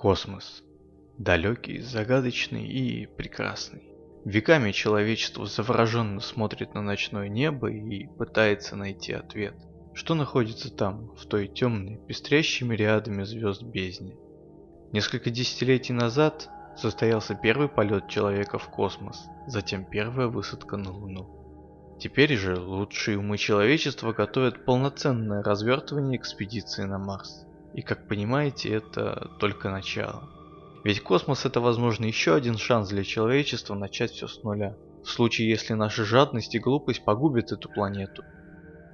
Космос. Далекий, загадочный и прекрасный. Веками человечество завороженно смотрит на ночное небо и пытается найти ответ. Что находится там, в той темной, пестрящими рядами звезд бездне? Несколько десятилетий назад состоялся первый полет человека в космос, затем первая высадка на Луну. Теперь же лучшие умы человечества готовят полноценное развертывание экспедиции на Марс. И как понимаете, это только начало. Ведь космос это возможно еще один шанс для человечества начать все с нуля. В случае, если наша жадность и глупость погубят эту планету.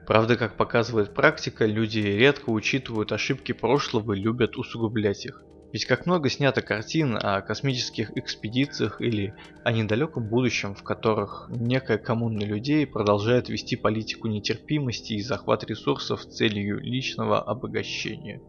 Правда, как показывает практика, люди редко учитывают ошибки прошлого и любят усугублять их. Ведь как много снято картин о космических экспедициях или о недалеком будущем, в которых некая коммуна людей продолжает вести политику нетерпимости и захват ресурсов целью личного обогащения.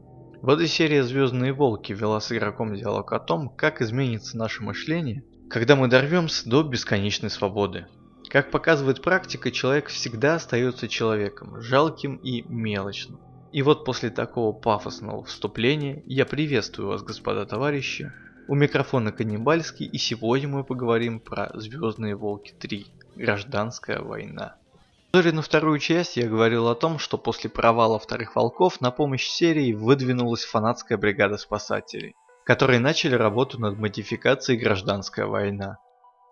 В этой серии «Звездные волки» вела с игроком диалог о том, как изменится наше мышление, когда мы дорвемся до бесконечной свободы. Как показывает практика, человек всегда остается человеком, жалким и мелочным. И вот после такого пафосного вступления я приветствую вас, господа товарищи. У микрофона Каннибальский и сегодня мы поговорим про «Звездные волки 3. Гражданская война». В на вторую часть я говорил о том, что после провала вторых волков на помощь серии выдвинулась фанатская бригада спасателей, которые начали работу над модификацией «Гражданская война».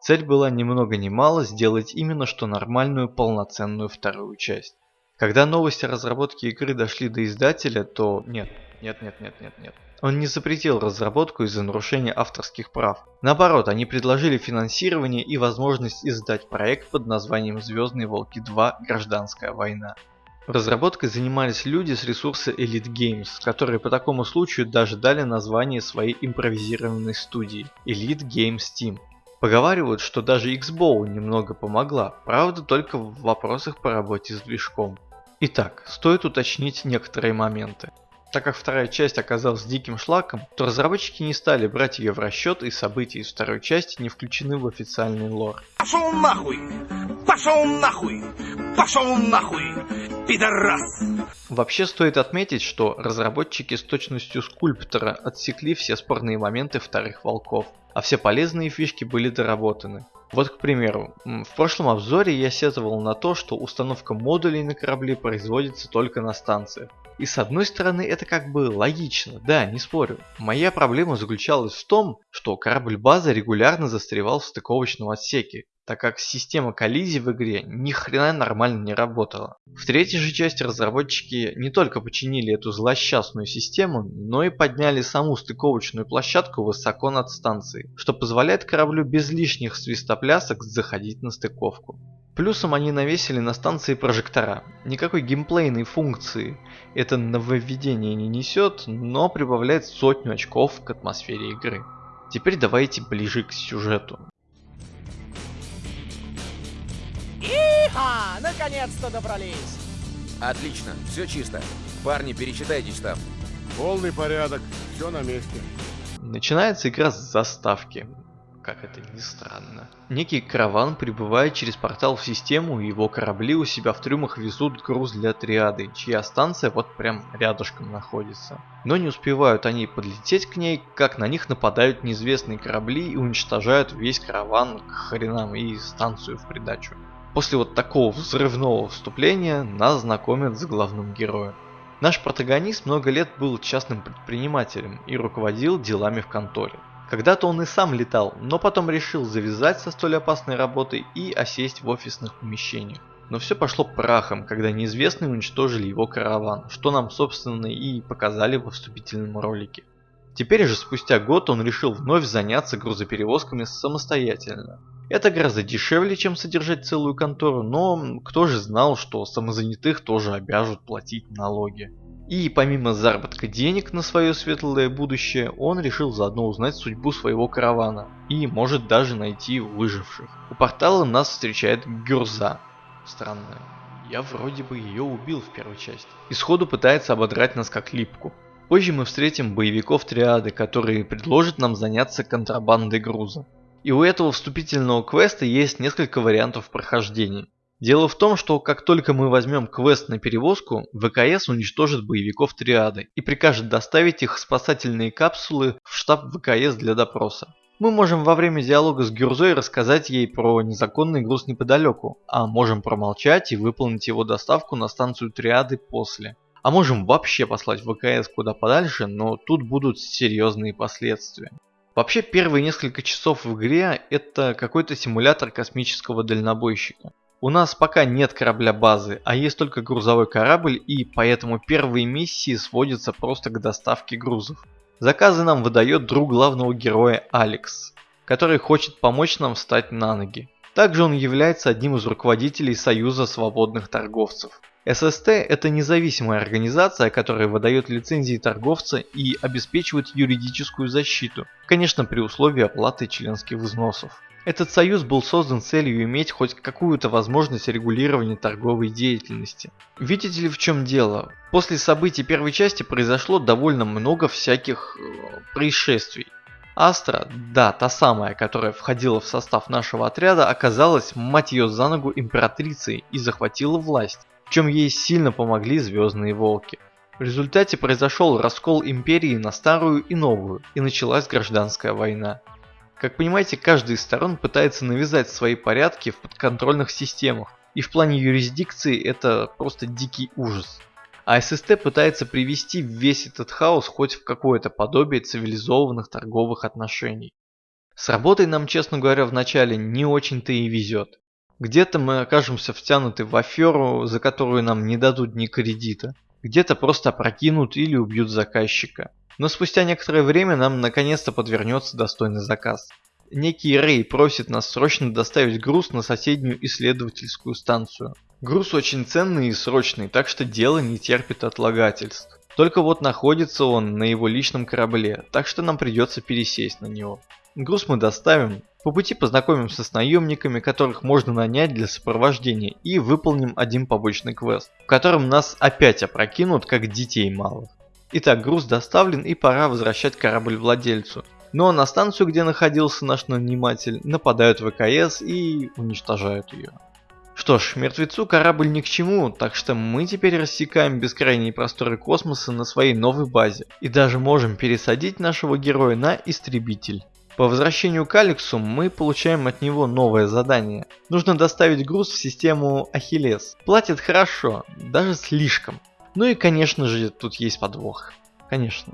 Цель была ни много ни мало сделать именно что нормальную полноценную вторую часть. Когда новости о разработке игры дошли до издателя, то нет, нет, нет, нет, нет, нет. Он не запретил разработку из-за нарушения авторских прав. Наоборот, они предложили финансирование и возможность издать проект под названием «Звездные волки 2. Гражданская война». Разработкой занимались люди с ресурса Elite Games, которые по такому случаю даже дали название своей импровизированной студии – Elite Games Team. Поговаривают, что даже Xbow немного помогла, правда только в вопросах по работе с движком. Итак, стоит уточнить некоторые моменты. Так как вторая часть оказалась диким шлаком, то разработчики не стали брать ее в расчет и события из второй части не включены в официальный лор. Пошел нахуй! Пошел нахуй! Пошел нахуй! Пидорас! Вообще стоит отметить, что разработчики с точностью скульптора отсекли все спорные моменты вторых волков, а все полезные фишки были доработаны. Вот, к примеру, в прошлом обзоре я сетовал на то, что установка модулей на корабли производится только на станциях. И с одной стороны это как бы логично, да, не спорю. Моя проблема заключалась в том, что корабль-база регулярно застревал в стыковочном отсеке, так как система коллизий в игре ни хрена нормально не работала. В третьей же части разработчики не только починили эту злосчастную систему, но и подняли саму стыковочную площадку высоко над станцией, что позволяет кораблю без лишних свистоплясок заходить на стыковку. Плюсом они навесили на станции прожектора. Никакой геймплейной функции это нововведение не несет, но прибавляет сотню очков к атмосфере игры. Теперь давайте ближе к сюжету. Иха! Наконец-то добрались! Отлично, все чисто. Парни, перечитайтесь там. Полный порядок, все на месте. Начинается игра с заставки как это ни странно. Некий караван прибывает через портал в систему, и его корабли у себя в трюмах везут груз для триады, чья станция вот прям рядышком находится. Но не успевают они подлететь к ней, как на них нападают неизвестные корабли и уничтожают весь караван к хренам и станцию в придачу. После вот такого взрывного вступления нас знакомят с главным героем. Наш протагонист много лет был частным предпринимателем и руководил делами в конторе. Когда-то он и сам летал, но потом решил завязать со столь опасной работой и осесть в офисных помещениях. Но все пошло прахом, когда неизвестные уничтожили его караван, что нам собственно и показали во вступительном ролике. Теперь же спустя год он решил вновь заняться грузоперевозками самостоятельно. Это гораздо дешевле, чем содержать целую контору, но кто же знал, что самозанятых тоже обяжут платить налоги. И помимо заработка денег на свое светлое будущее, он решил заодно узнать судьбу своего каравана и может даже найти выживших. У портала нас встречает Гюрза. Странно, я вроде бы ее убил в первой части. И сходу пытается ободрать нас как липку. Позже мы встретим боевиков триады, которые предложат нам заняться контрабандой груза. И у этого вступительного квеста есть несколько вариантов прохождения. Дело в том, что как только мы возьмем квест на перевозку, ВКС уничтожит боевиков Триады и прикажет доставить их спасательные капсулы в штаб ВКС для допроса. Мы можем во время диалога с Гюрзой рассказать ей про незаконный груз неподалеку, а можем промолчать и выполнить его доставку на станцию Триады после. А можем вообще послать ВКС куда подальше, но тут будут серьезные последствия. Вообще первые несколько часов в игре это какой-то симулятор космического дальнобойщика. У нас пока нет корабля базы, а есть только грузовой корабль и поэтому первые миссии сводятся просто к доставке грузов. Заказы нам выдает друг главного героя Алекс, который хочет помочь нам встать на ноги. Также он является одним из руководителей Союза свободных торговцев. ССТ – это независимая организация, которая выдает лицензии торговца и обеспечивает юридическую защиту, конечно при условии оплаты членских взносов. Этот союз был создан с целью иметь хоть какую-то возможность регулирования торговой деятельности. Видите ли в чем дело? После событий первой части произошло довольно много всяких э, происшествий. Астра, да, та самая, которая входила в состав нашего отряда, оказалась, мать ее за ногу, императрицей и захватила власть, в чем ей сильно помогли Звездные Волки. В результате произошел раскол империи на старую и новую, и началась гражданская война. Как понимаете, каждая из сторон пытается навязать свои порядки в подконтрольных системах, и в плане юрисдикции это просто дикий ужас. А ССТ пытается привести весь этот хаос хоть в какое-то подобие цивилизованных торговых отношений. С работой нам, честно говоря, вначале не очень-то и везет. Где-то мы окажемся втянуты в аферу, за которую нам не дадут ни кредита. Где-то просто опрокинут или убьют заказчика. Но спустя некоторое время нам наконец-то подвернется достойный заказ. Некий Рэй просит нас срочно доставить груз на соседнюю исследовательскую станцию. Груз очень ценный и срочный, так что дело не терпит отлагательств. Только вот находится он на его личном корабле, так что нам придется пересесть на него. Груз мы доставим, по пути познакомимся с наемниками, которых можно нанять для сопровождения и выполним один побочный квест, в котором нас опять опрокинут как детей малых. Итак, груз доставлен и пора возвращать корабль владельцу. Но на станцию, где находился наш наниматель, нападают ВКС и уничтожают ее. Что ж, мертвецу корабль ни к чему, так что мы теперь рассекаем бескрайние просторы космоса на своей новой базе. И даже можем пересадить нашего героя на истребитель. По возвращению к Алексу мы получаем от него новое задание. Нужно доставить груз в систему Ахиллес. Платит хорошо, даже слишком. Ну и конечно же тут есть подвох. Конечно.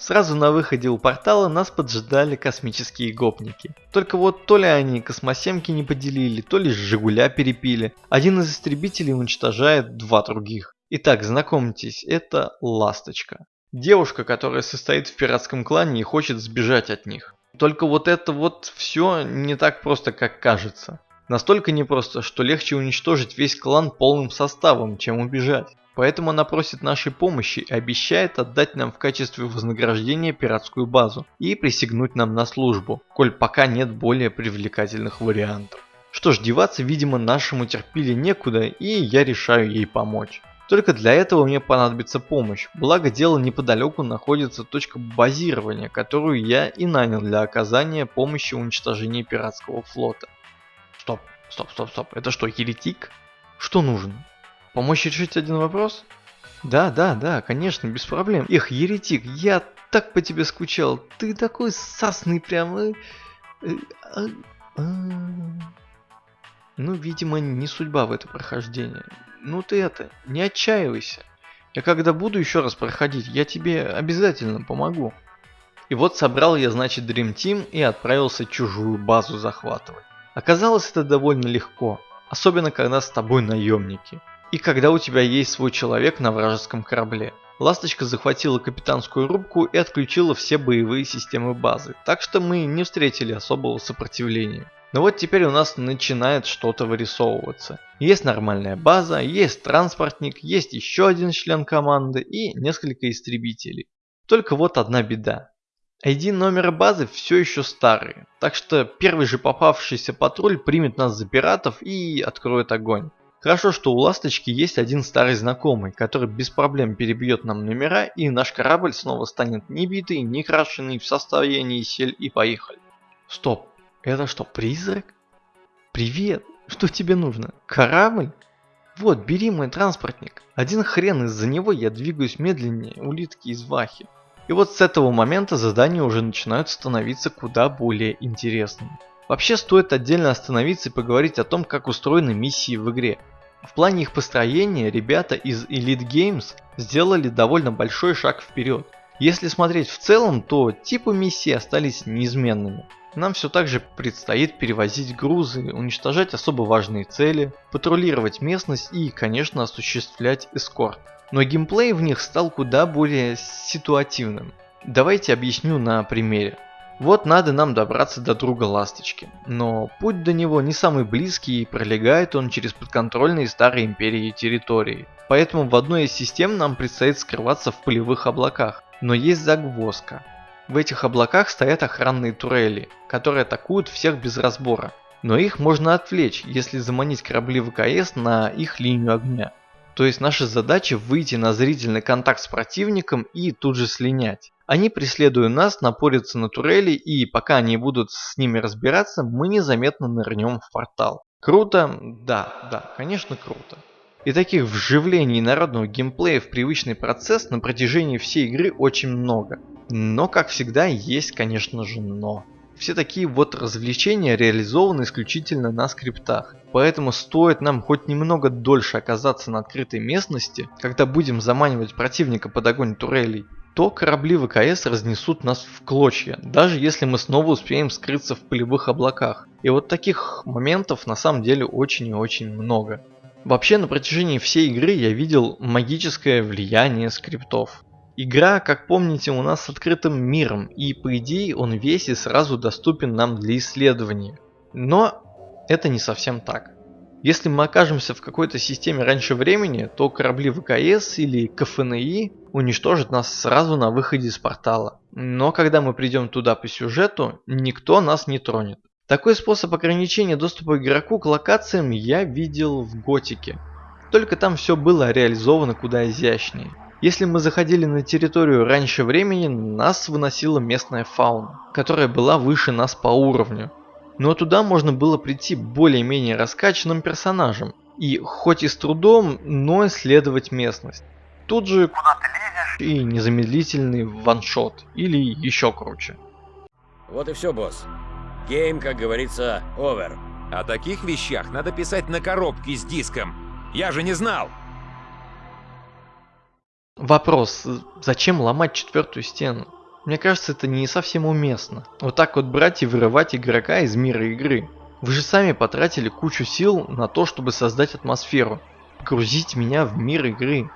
Сразу на выходе у портала нас поджидали космические гопники. Только вот то ли они космосемки не поделили, то ли Жигуля перепили. Один из истребителей уничтожает два других. Итак, знакомьтесь, это Ласточка. Девушка, которая состоит в пиратском клане и хочет сбежать от них. Только вот это вот все не так просто, как кажется. Настолько непросто, что легче уничтожить весь клан полным составом, чем убежать. Поэтому она просит нашей помощи и обещает отдать нам в качестве вознаграждения пиратскую базу и присягнуть нам на службу, коль пока нет более привлекательных вариантов. Что ж, деваться, видимо, нашему терпили некуда, и я решаю ей помочь. Только для этого мне понадобится помощь, благо дело неподалеку находится точка базирования, которую я и нанял для оказания помощи в пиратского флота. Стоп, стоп, стоп, стоп, это что, еретик? Что нужно? Помочь решить один вопрос? Да, да, да, конечно, без проблем. Эх, еретик, я так по тебе скучал. Ты такой сасный прям. Э, э, а, а. Ну, видимо, не судьба в это прохождение. Ну ты это, не отчаивайся. Я когда буду еще раз проходить, я тебе обязательно помогу. И вот собрал я, значит, Dream Team и отправился чужую базу захватывать. Оказалось это довольно легко, особенно когда с тобой наемники. И когда у тебя есть свой человек на вражеском корабле. Ласточка захватила капитанскую рубку и отключила все боевые системы базы, так что мы не встретили особого сопротивления. Но вот теперь у нас начинает что-то вырисовываться. Есть нормальная база, есть транспортник, есть еще один член команды и несколько истребителей. Только вот одна беда. ID номера базы все еще старые, так что первый же попавшийся патруль примет нас за пиратов и откроет огонь. Хорошо, что у Ласточки есть один старый знакомый, который без проблем перебьет нам номера, и наш корабль снова станет не битый, не крашеный, в состоянии сель и поехали. Стоп, это что, призрак? Привет, Что тебе нужно? Корабль? Вот, бери мой транспортник. Один хрен из-за него я двигаюсь медленнее улитки из Вахи. И вот с этого момента задания уже начинают становиться куда более интересными. Вообще стоит отдельно остановиться и поговорить о том, как устроены миссии в игре. В плане их построения ребята из Elite Games сделали довольно большой шаг вперед. Если смотреть в целом, то типы миссий остались неизменными. Нам все так же предстоит перевозить грузы, уничтожать особо важные цели, патрулировать местность и, конечно, осуществлять эскорт. Но геймплей в них стал куда более ситуативным. Давайте объясню на примере. Вот надо нам добраться до друга Ласточки, но путь до него не самый близкий и пролегает он через подконтрольные старой империи территории. Поэтому в одной из систем нам предстоит скрываться в полевых облаках. Но есть загвоздка. В этих облаках стоят охранные турели, которые атакуют всех без разбора. Но их можно отвлечь, если заманить корабли ВКС на их линию огня. То есть наша задача выйти на зрительный контакт с противником и тут же слинять. Они, преследуя нас, напорятся на турели и пока они будут с ними разбираться, мы незаметно нырнем в портал. Круто? Да, да, конечно круто. И таких вживлений народного геймплея в привычный процесс на протяжении всей игры очень много. Но, как всегда, есть, конечно же, но. Все такие вот развлечения реализованы исключительно на скриптах. Поэтому стоит нам хоть немного дольше оказаться на открытой местности, когда будем заманивать противника под огонь турелей, то корабли ВКС разнесут нас в клочья, даже если мы снова успеем скрыться в полевых облаках. И вот таких моментов на самом деле очень и очень много. Вообще на протяжении всей игры я видел магическое влияние скриптов. Игра, как помните, у нас с открытым миром, и по идее он весь и сразу доступен нам для исследования. Но это не совсем так. Если мы окажемся в какой-то системе раньше времени, то корабли ВКС или КФНИ уничтожат нас сразу на выходе из портала. Но когда мы придем туда по сюжету, никто нас не тронет. Такой способ ограничения доступа игроку к локациям я видел в Готике. Только там все было реализовано куда изящнее. Если мы заходили на территорию раньше времени, нас выносила местная фауна, которая была выше нас по уровню. Но туда можно было прийти более-менее раскачанным персонажем, и хоть и с трудом, но исследовать местность. Тут же куда ты лезешь и незамедлительный ваншот, или еще круче. Вот и все, босс. Гейм, как говорится, овер. О таких вещах надо писать на коробке с диском. Я же не знал. Вопрос, зачем ломать четвертую стену? Мне кажется, это не совсем уместно. Вот так вот брать и вырывать игрока из мира игры. Вы же сами потратили кучу сил на то, чтобы создать атмосферу. Грузить меня в мир игры.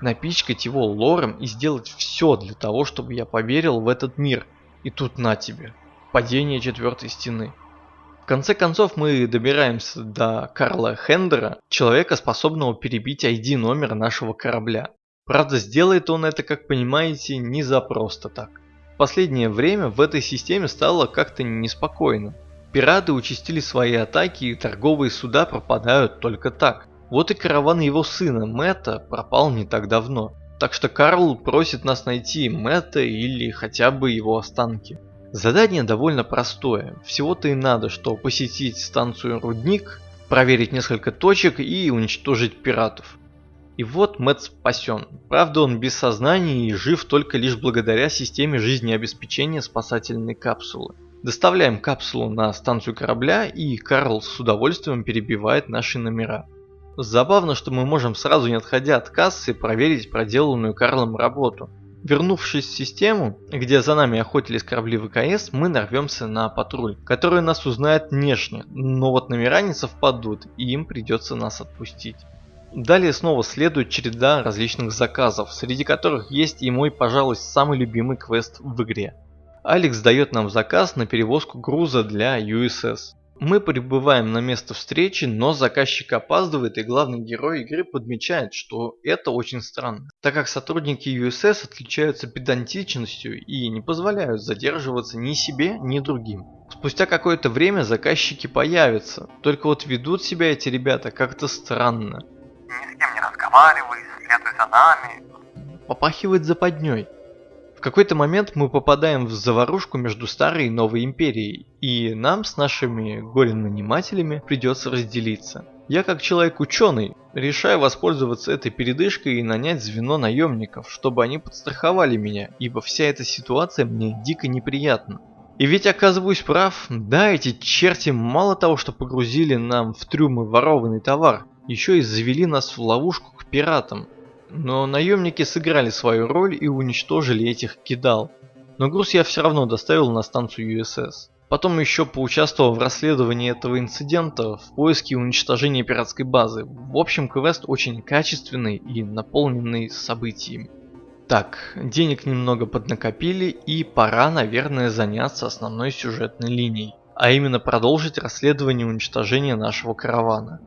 Напичкать его лором и сделать все для того, чтобы я поверил в этот мир. И тут на тебе падение четвертой стены. В конце концов мы добираемся до Карла Хендера, человека, способного перебить ID номер нашего корабля. Правда, сделает он это, как понимаете, не за просто так. В последнее время в этой системе стало как-то неспокойно. Пираты участили свои атаки и торговые суда пропадают только так. Вот и караван его сына Мэтта пропал не так давно. Так что Карл просит нас найти Мэтта или хотя бы его останки. Задание довольно простое. Всего-то и надо, что посетить станцию Рудник, проверить несколько точек и уничтожить пиратов. И вот Мэтт спасен. Правда он без сознания и жив только лишь благодаря системе жизнеобеспечения спасательной капсулы. Доставляем капсулу на станцию корабля и Карл с удовольствием перебивает наши номера. Забавно, что мы можем сразу не отходя от кассы проверить проделанную Карлом работу. Вернувшись в систему, где за нами охотились корабли ВКС, мы нарвемся на патруль, который нас узнает внешне, но вот номера не совпадут и им придется нас отпустить. Далее снова следует череда различных заказов, среди которых есть и мой, пожалуй, самый любимый квест в игре. Алекс дает нам заказ на перевозку груза для USS. Мы прибываем на место встречи, но заказчик опаздывает и главный герой игры подмечает, что это очень странно, так как сотрудники USS отличаются педантичностью и не позволяют задерживаться ни себе, ни другим. Спустя какое-то время заказчики появятся, только вот ведут себя эти ребята как-то странно. Ни с кем не разговаривай, следуй за нами. Попахивает западней. какой-то момент мы попадаем в заварушку между старой и новой империей, и нам с нашими горе-нанимателями придется разделиться. Я как человек-ученый решаю воспользоваться этой передышкой и нанять звено наемников, чтобы они подстраховали меня, ибо вся эта ситуация мне дико неприятна. И ведь оказываюсь прав, да, эти черти мало того, что погрузили нам в трюмы ворованный товар, еще и завели нас в ловушку к пиратам. Но наемники сыграли свою роль и уничтожили этих кидал. Но груз я все равно доставил на станцию USS. Потом еще поучаствовал в расследовании этого инцидента в поиске и уничтожении пиратской базы. В общем, квест очень качественный и наполненный событиями. Так, денег немного поднакопили и пора, наверное, заняться основной сюжетной линией, а именно продолжить расследование уничтожения нашего каравана.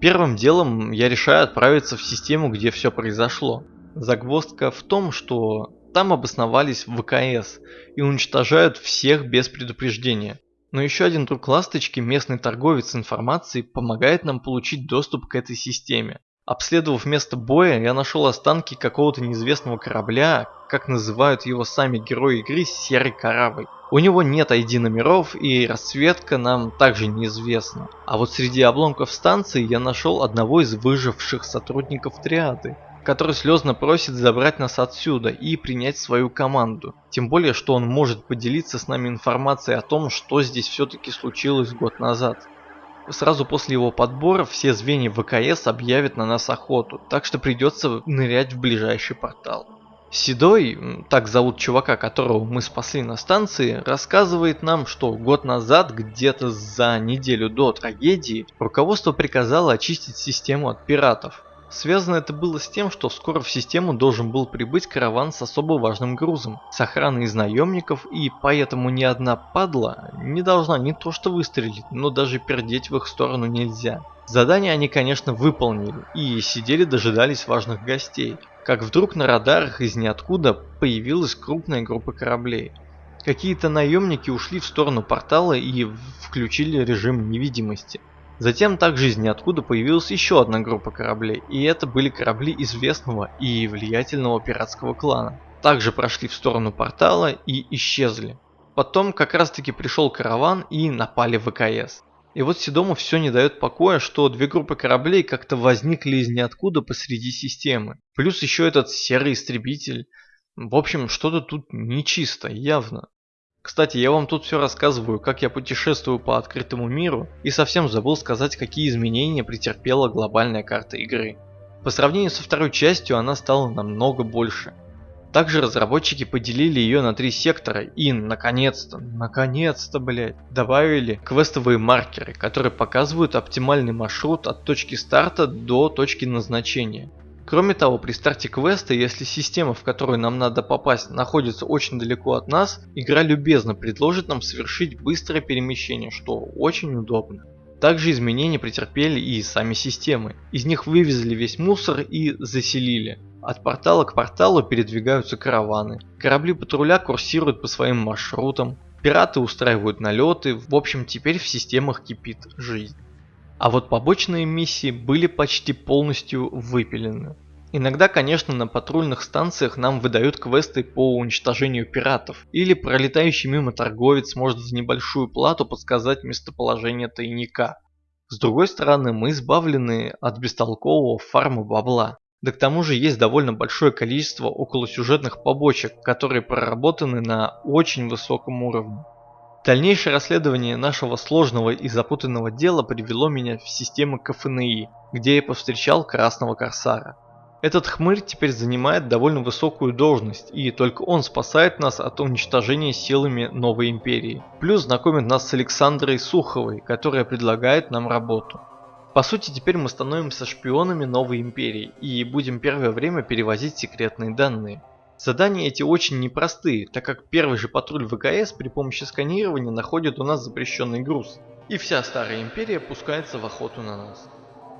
Первым делом я решаю отправиться в систему, где все произошло. Загвоздка в том, что там обосновались ВКС и уничтожают всех без предупреждения. Но еще один друг ласточки, местный торговец информацией, помогает нам получить доступ к этой системе. Обследовав место боя, я нашел останки какого-то неизвестного корабля, как называют его сами герои игры, серый корабль. У него нет ID номеров и расцветка нам также неизвестна. А вот среди обломков станции я нашел одного из выживших сотрудников триады который слезно просит забрать нас отсюда и принять свою команду. Тем более, что он может поделиться с нами информацией о том, что здесь все-таки случилось год назад. Сразу после его подбора все звенья ВКС объявят на нас охоту, так что придется нырять в ближайший портал. Седой, так зовут чувака, которого мы спасли на станции, рассказывает нам, что год назад, где-то за неделю до трагедии, руководство приказало очистить систему от пиратов. Связано это было с тем, что скоро в систему должен был прибыть караван с особо важным грузом, с охраной из наемников, и поэтому ни одна падла не должна не то что выстрелить, но даже пердеть в их сторону нельзя. Задание они, конечно, выполнили и сидели дожидались важных гостей, как вдруг на радарах из ниоткуда появилась крупная группа кораблей. Какие-то наемники ушли в сторону портала и включили режим невидимости. Затем также из ниоткуда появилась еще одна группа кораблей, и это были корабли известного и влиятельного пиратского клана. Также прошли в сторону портала и исчезли. Потом как раз таки пришел караван и напали в ВКС. И вот Седому все не дает покоя, что две группы кораблей как-то возникли из ниоткуда посреди системы. Плюс еще этот серый истребитель. В общем, что-то тут нечисто, явно. Кстати, я вам тут все рассказываю, как я путешествую по открытому миру, и совсем забыл сказать, какие изменения претерпела глобальная карта игры. По сравнению со второй частью она стала намного больше. Также разработчики поделили ее на три сектора и, наконец-то, наконец-то, блять, добавили квестовые маркеры, которые показывают оптимальный маршрут от точки старта до точки назначения. Кроме того, при старте квеста, если система, в которую нам надо попасть, находится очень далеко от нас, игра любезно предложит нам совершить быстрое перемещение, что очень удобно. Также изменения претерпели и сами системы. Из них вывезли весь мусор и заселили. От портала к порталу передвигаются караваны. Корабли патруля курсируют по своим маршрутам. Пираты устраивают налеты. В общем, теперь в системах кипит жизнь. А вот побочные миссии были почти полностью выпилены. Иногда, конечно, на патрульных станциях нам выдают квесты по уничтожению пиратов, или пролетающий мимо торговец может за небольшую плату подсказать местоположение тайника. С другой стороны, мы избавлены от бестолкового фарма бабла. Да к тому же есть довольно большое количество околосюжетных побочек, которые проработаны на очень высоком уровне. Дальнейшее расследование нашего сложного и запутанного дела привело меня в систему КФНИ, где я повстречал Красного Корсара. Этот хмырь теперь занимает довольно высокую должность, и только он спасает нас от уничтожения силами новой империи. Плюс знакомит нас с Александрой Суховой, которая предлагает нам работу. По сути, теперь мы становимся шпионами новой империи и будем первое время перевозить секретные данные. Задания эти очень непростые, так как первый же патруль ВКС при помощи сканирования находит у нас запрещенный груз. И вся старая империя пускается в охоту на нас.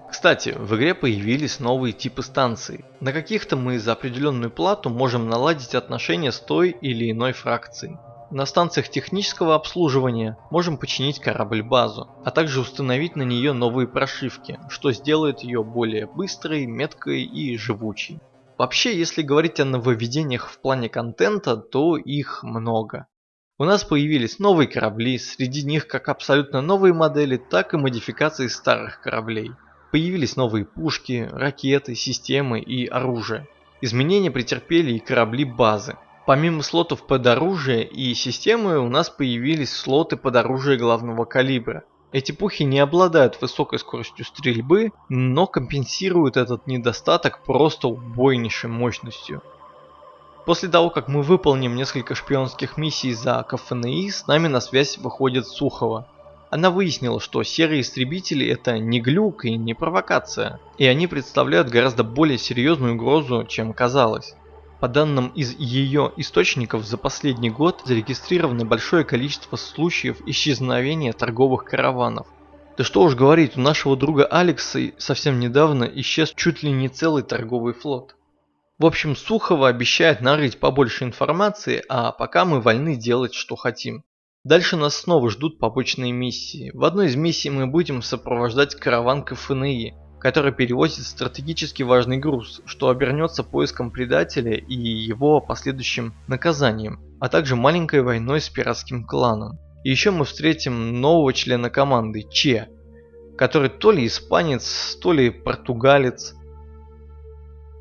Кстати, в игре появились новые типы станций. На каких-то мы за определенную плату можем наладить отношения с той или иной фракцией. На станциях технического обслуживания можем починить корабль-базу, а также установить на нее новые прошивки, что сделает ее более быстрой, меткой и живучей. Вообще, если говорить о нововведениях в плане контента, то их много. У нас появились новые корабли, среди них как абсолютно новые модели, так и модификации старых кораблей. Появились новые пушки, ракеты, системы и оружие. Изменения претерпели и корабли базы. Помимо слотов под оружие и системы у нас появились слоты под оружие главного калибра. Эти пухи не обладают высокой скоростью стрельбы, но компенсируют этот недостаток просто убойнейшей мощностью. После того, как мы выполним несколько шпионских миссий за КФНИ, с нами на связь выходит Сухова. Она выяснила, что серые истребители это не глюк и не провокация, и они представляют гораздо более серьезную угрозу, чем казалось. По данным из ее источников, за последний год зарегистрировано большое количество случаев исчезновения торговых караванов. Да что уж говорить, у нашего друга Алекса совсем недавно исчез чуть ли не целый торговый флот. В общем, Сухова обещает нарыть побольше информации, а пока мы вольны делать, что хотим. Дальше нас снова ждут побочные миссии. В одной из миссий мы будем сопровождать караван КФНИ, который перевозит стратегически важный груз, что обернется поиском предателя и его последующим наказанием, а также маленькой войной с пиратским кланом. И еще мы встретим нового члена команды, Че, который то ли испанец, то ли португалец,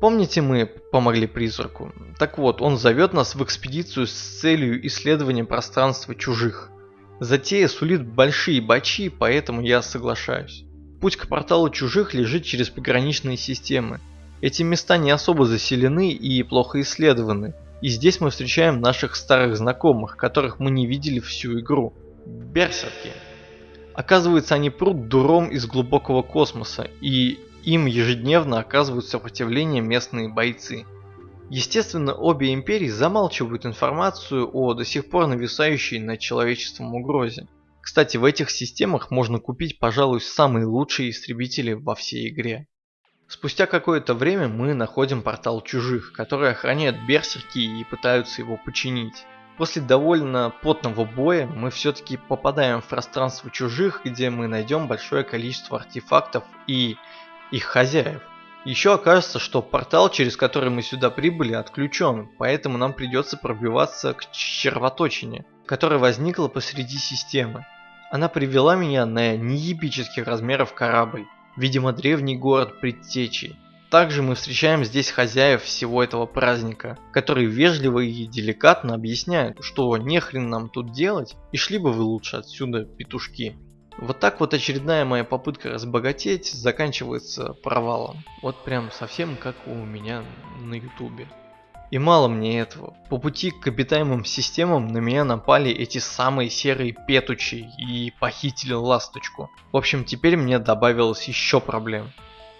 Помните, мы помогли призраку? Так вот, он зовет нас в экспедицию с целью исследования пространства чужих. Затея сулит большие бачи, поэтому я соглашаюсь. Путь к порталу чужих лежит через пограничные системы. Эти места не особо заселены и плохо исследованы. И здесь мы встречаем наших старых знакомых, которых мы не видели всю игру. Берсерки. Оказывается, они прут дуром из глубокого космоса, и им ежедневно оказывают сопротивление местные бойцы. Естественно, обе империи замалчивают информацию о до сих пор нависающей над человечеством угрозе. Кстати, в этих системах можно купить, пожалуй, самые лучшие истребители во всей игре. Спустя какое-то время мы находим портал чужих, которые охраняют берсерки и пытаются его починить. После довольно потного боя мы все-таки попадаем в пространство чужих, где мы найдем большое количество артефактов и их хозяев. Еще окажется, что портал, через который мы сюда прибыли, отключен, поэтому нам придется пробиваться к червоточине, которая возникла посреди системы. Она привела меня на неебических размеров корабль, видимо древний город предтечи. Также мы встречаем здесь хозяев всего этого праздника, которые вежливо и деликатно объясняют, что нехрен нам тут делать, и шли бы вы лучше отсюда, петушки. Вот так вот очередная моя попытка разбогатеть заканчивается провалом. Вот прям совсем как у меня на ютубе. И мало мне этого. По пути к обитаемым системам на меня напали эти самые серые петучи и похитили ласточку. В общем, теперь мне добавилось еще проблем.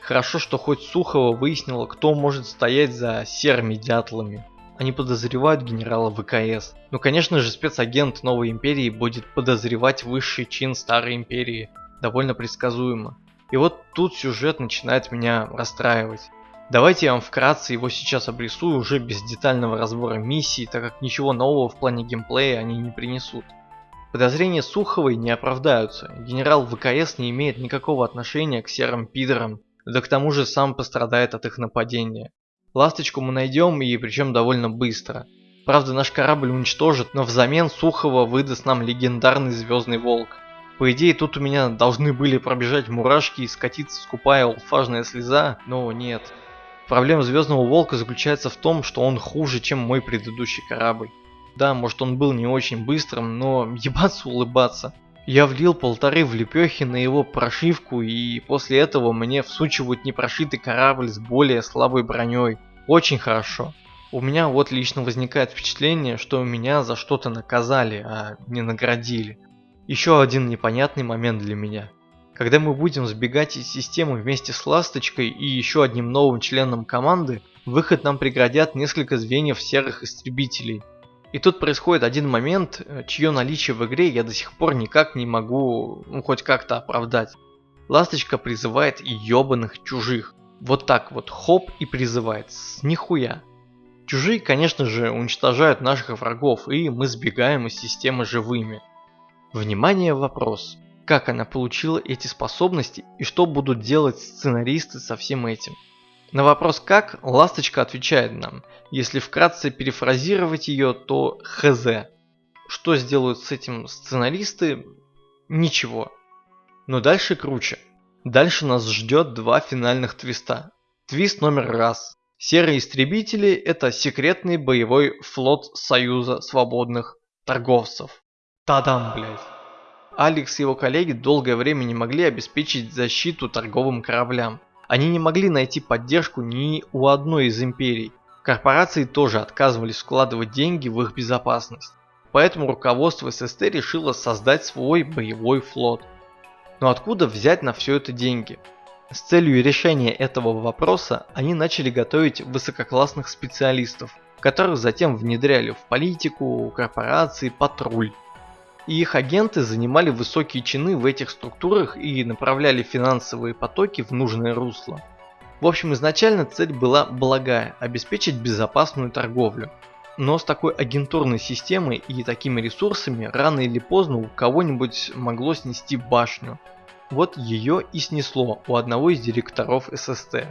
Хорошо, что хоть Сухова выяснила, кто может стоять за серыми дятлами. Они подозревают генерала ВКС. Ну конечно же спецагент Новой Империи будет подозревать высший чин Старой Империи. Довольно предсказуемо. И вот тут сюжет начинает меня расстраивать. Давайте я вам вкратце его сейчас обрисую уже без детального разбора миссий, так как ничего нового в плане геймплея они не принесут. Подозрения Суховой не оправдаются. Генерал ВКС не имеет никакого отношения к серым пидорам, да к тому же сам пострадает от их нападения. Ласточку мы найдем и причем довольно быстро. Правда наш корабль уничтожит, но взамен Сухова выдаст нам легендарный Звездный Волк. По идее тут у меня должны были пробежать мурашки и скатиться скупая алфажная слеза, но нет. Проблема Звездного Волка заключается в том, что он хуже, чем мой предыдущий корабль. Да, может он был не очень быстрым, но ебаться улыбаться. Я влил полторы в лепехи на его прошивку и после этого мне всучивают непрошитый корабль с более слабой броней. Очень хорошо. У меня вот лично возникает впечатление, что меня за что-то наказали, а не наградили. Еще один непонятный момент для меня. Когда мы будем сбегать из системы вместе с Ласточкой и еще одним новым членом команды, выход нам преградят несколько звеньев серых истребителей – и тут происходит один момент, э, чье наличие в игре я до сих пор никак не могу ну, хоть как-то оправдать. Ласточка призывает ебаных чужих. Вот так вот, хоп и призывает, с нихуя. Чужие, конечно же, уничтожают наших врагов, и мы сбегаем из системы живыми. Внимание, вопрос. Как она получила эти способности и что будут делать сценаристы со всем этим? На вопрос «как» Ласточка отвечает нам. Если вкратце перефразировать ее, то хз. Что сделают с этим сценаристы? Ничего. Но дальше круче. Дальше нас ждет два финальных твиста. Твист номер раз. Серые истребители – это секретный боевой флот Союза свободных торговцев. Тадам, блядь. Алекс и его коллеги долгое время не могли обеспечить защиту торговым кораблям. Они не могли найти поддержку ни у одной из империй. Корпорации тоже отказывались вкладывать деньги в их безопасность. Поэтому руководство ССТ решило создать свой боевой флот. Но откуда взять на все это деньги? С целью решения этого вопроса они начали готовить высококлассных специалистов, которых затем внедряли в политику, корпорации, патруль. И их агенты занимали высокие чины в этих структурах и направляли финансовые потоки в нужное русло. В общем, изначально цель была благая – обеспечить безопасную торговлю. Но с такой агентурной системой и такими ресурсами рано или поздно у кого-нибудь могло снести башню, вот ее и снесло у одного из директоров ССТ.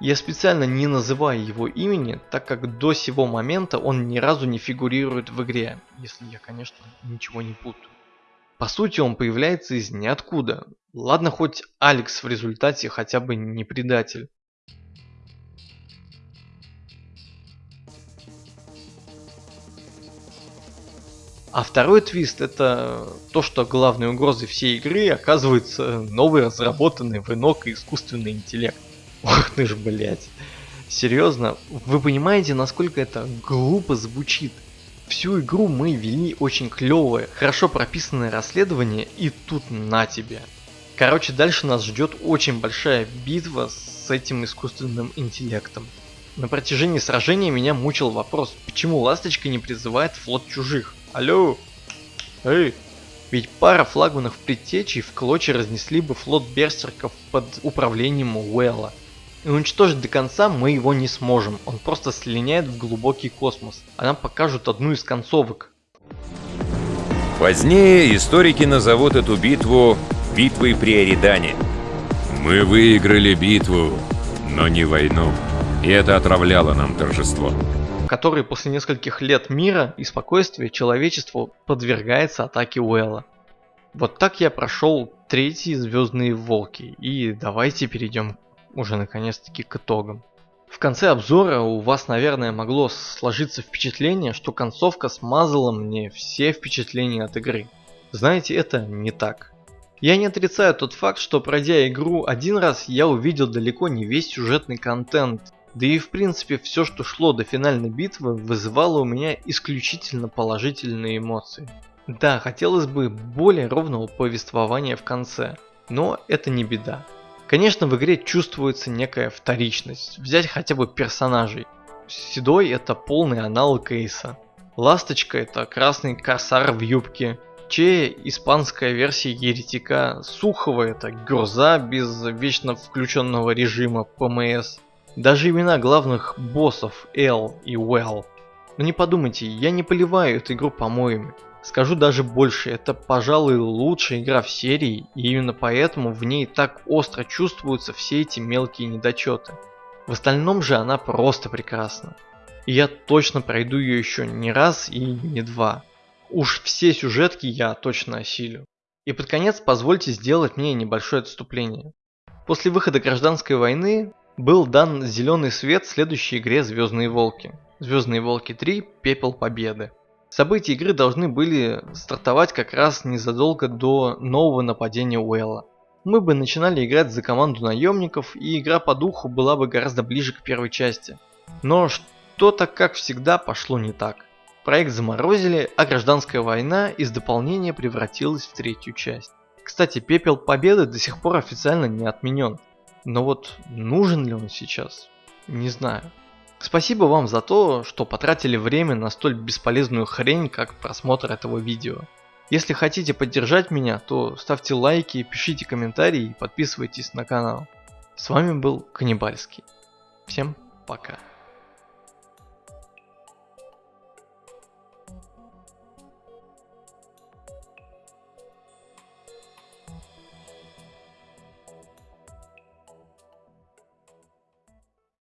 Я специально не называю его имени, так как до сего момента он ни разу не фигурирует в игре, если я, конечно, ничего не путаю. По сути, он появляется из ниоткуда. Ладно, хоть Алекс в результате хотя бы не предатель. А второй твист это то, что главной угрозой всей игры оказывается новый разработанный в инок искусственный интеллект. Ох ты ж, блять. Серьезно, вы понимаете, насколько это глупо звучит? Всю игру мы вели очень клевое, хорошо прописанное расследование и тут на тебе. Короче, дальше нас ждет очень большая битва с этим искусственным интеллектом. На протяжении сражения меня мучил вопрос, почему Ласточка не призывает флот чужих? Алло! Эй! Ведь пара флагманов предтечей в клочья разнесли бы флот берсерков под управлением Уэлла. И уничтожить до конца мы его не сможем, он просто слиняет в глубокий космос, а нам покажут одну из концовок. Позднее историки назовут эту битву битвой при Эридане. Мы выиграли битву, но не войну. И это отравляло нам торжество который после нескольких лет мира и спокойствия человечеству подвергается атаке Уэлла. Вот так я прошел третьи Звездные Волки, и давайте перейдем уже наконец-таки к итогам. В конце обзора у вас, наверное, могло сложиться впечатление, что концовка смазала мне все впечатления от игры. Знаете, это не так. Я не отрицаю тот факт, что пройдя игру один раз, я увидел далеко не весь сюжетный контент, да и в принципе все, что шло до финальной битвы, вызывало у меня исключительно положительные эмоции. Да, хотелось бы более ровного повествования в конце, но это не беда. Конечно, в игре чувствуется некая вторичность. Взять хотя бы персонажей. Седой это полный аналог Эйса. Ласточка это красный корсар в юбке. Че испанская версия еретика. Сухого это Гюрза без вечно включенного режима ПМС. Даже имена главных боссов Эл и Уэлл. Но не подумайте, я не поливаю эту игру помоями. Скажу даже больше, это, пожалуй, лучшая игра в серии, и именно поэтому в ней так остро чувствуются все эти мелкие недочеты. В остальном же она просто прекрасна. И я точно пройду ее еще не раз и не два. Уж все сюжетки я точно осилю. И под конец позвольте сделать мне небольшое отступление. После выхода гражданской войны был дан зеленый свет следующей игре Звездные Волки. Звездные Волки 3 Пепел Победы. События игры должны были стартовать как раз незадолго до нового нападения Уэлла. Мы бы начинали играть за команду наемников, и игра по духу была бы гораздо ближе к первой части. Но что-то, как всегда, пошло не так. Проект заморозили, а гражданская война из дополнения превратилась в третью часть. Кстати, Пепел Победы до сих пор официально не отменен. Но вот нужен ли он сейчас? Не знаю. Спасибо вам за то, что потратили время на столь бесполезную хрень, как просмотр этого видео. Если хотите поддержать меня, то ставьте лайки, пишите комментарии и подписывайтесь на канал. С вами был Каннибальский. Всем пока.